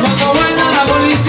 Cuando baila la policía